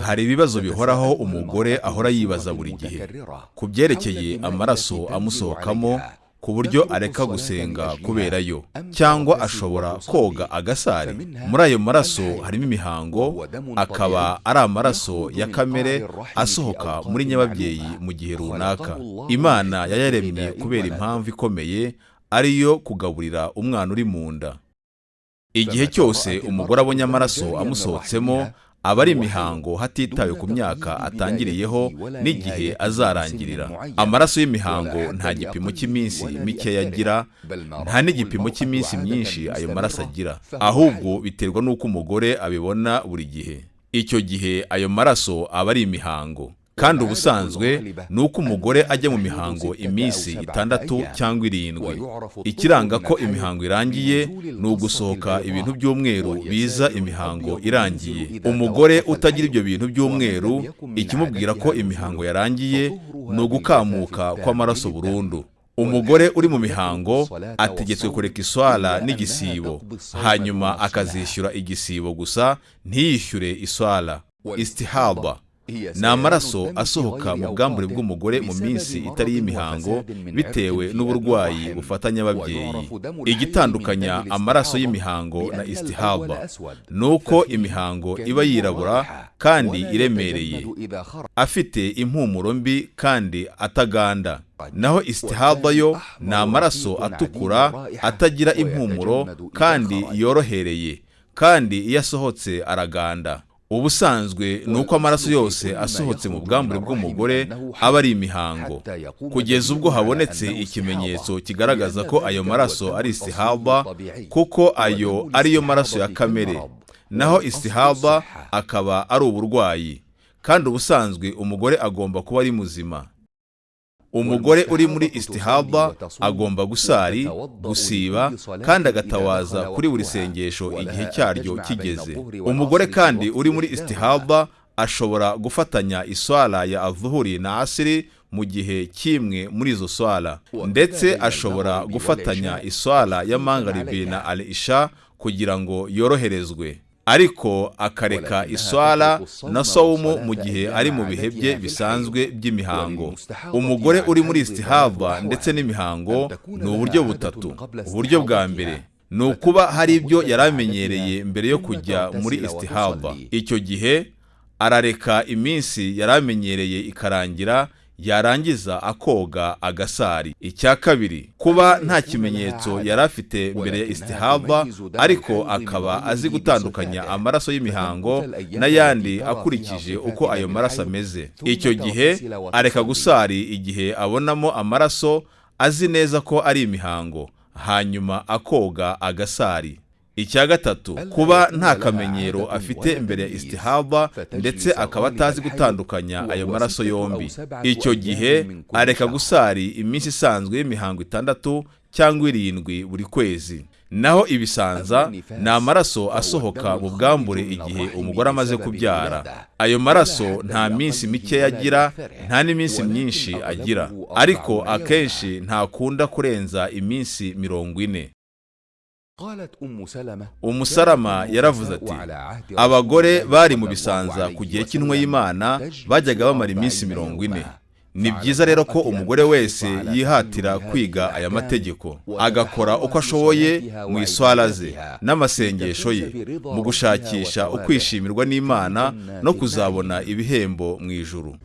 hari ibibazo bihoraho umugore ahora yibaza buri gihe ku byerekeye amaraso amusohokamo ku buryo areka gusenga kubera yo cyangwa ashobora koga agasari muri ayo maraso harimo imihango akaba ari amaraso ya kamere asohoka muri nyababyeyi mu gihe runaka imana yayaremye kubera impamvu ikomeye ariyo kugaburira umwana uri mu nda igihe cyose umugore abonye amaraso amusohotsemo aba ari imihango hatitawe ku myaka atangiriyeho n'igihe azarangirira. Amaraso y'imihango nta gipimo cy'iminsi mikeya agira nta n'igipimo cy'iminsi myinshi ayo maraso agira. Ahubwo biterwa n'uko umugore abibona buri gihe. Icyo gihe ayo maraso aba ari imihango kandi ubusanzwe ni uko umugore ajya mu mihango iminsi itandatu cyangwa irindwi. Ikiranga ko imihango irangiye ni ugusohoka ibintu by'umweru biza imihango irangiye. Umugore utagira ibyo bintu by'umweru ikimubwira ko imihango yarangiye ni ugukamuka kw'amaraso burundu. Umugore uri mu mihango ategetswe kureka iswara n'igisibo. Hanyuma akazishyura igisibo gusa ntiyishyure iswara. Istihaba. Ni amaraso asohoka mu bwambure bw'umugore mu minsi itari y'imihango bitewe n'uburwayi bufatanya ababyeyi igitandukanya amaraso y'imihango na istihaba ni uko imihango iba yirabura kandi iremereye afite impumuro mbi kandi ataganda naho istihaba yo ni amaraso atukura atagira impumuro kandi yorohereye kandi iyo asohotse araganda ubusanzwe ni uko amaraso yose asohotse mu bwambure bw'umugore aba ari imihango. Kugeza ubwo habonetse ikimenyetso kigaragaza ko ayo maraso ari istihaba kuko ayo ariyo maraso ya kamere. Naho istihaba akaba ari uburwayi. Kandi ubusanzwe umugore agomba kuba ari muzima. Umugore uri muri istihaba agomba gusari gusiba kandi agatawaza kuri buri sengesho igihe cyaryo kigeze. umugore kandi uri muri istihaba ashobora gufatanya iswara ya avuhuri na asiri mu gihe kimwe muri izo swara ndetse ashobora gufatanya iswara ya mangaribi na al isha kugira ngo yoroherezwe. Ariko akareka iswara na sawumu mu gihe ari mu bihe bye bisanzwe by'imihango. Umugore uri muri istihava ndetse n'imihango ni uburyo butatu. uburyo bwa mbere ni ukuba hari ibyo yari amenyereye mbere yo kujya muri istihava icyo gihe arareka iminsi yari amenyereye ikarangira yarangiza akoga agasari. Icya kabiri kuba nta kimenyetso yari afite mbere ya ariko akaba azi gutandukanya amaraso y'imihango n'ayandi akurikije uko ayo maraso ameze. Icyo gihe areka gusari igihe abonamo amaraso azi neza ko ari imihango. Hanyuma akoga agasari. Icya gatatu kuba nta kamenyero afite mbere ya istihava ndetse akaba atazi gutandukanya ayo maraso yombi. icyo gihe areka gusari iminsi isanzwe y'imihango itandatu cyangwa irindwi buri kwezi. Naho ibisanza ni amaraso asohoka mu bwambure igihe umugore amaze kubyara. ayo maraso nta minsi mikeya agira nta n'iminsi myinshi agira. ariko akenshi ntakunda kurenza iminsi mirongo ine. Umusalama yaravuze ati abagore bari mu bisanza ku gihe cy'intumwa y'imana bajyaga bamara iminsi mirongo ine ni byiza rero ko umugore wese yihatira kwiga aya mategeko agakora uko ashoboye mu iswara ze n'amasengesho ye mu gushakisha ukwishimirwa n'imana no kuzabona ibihembo mu ijuru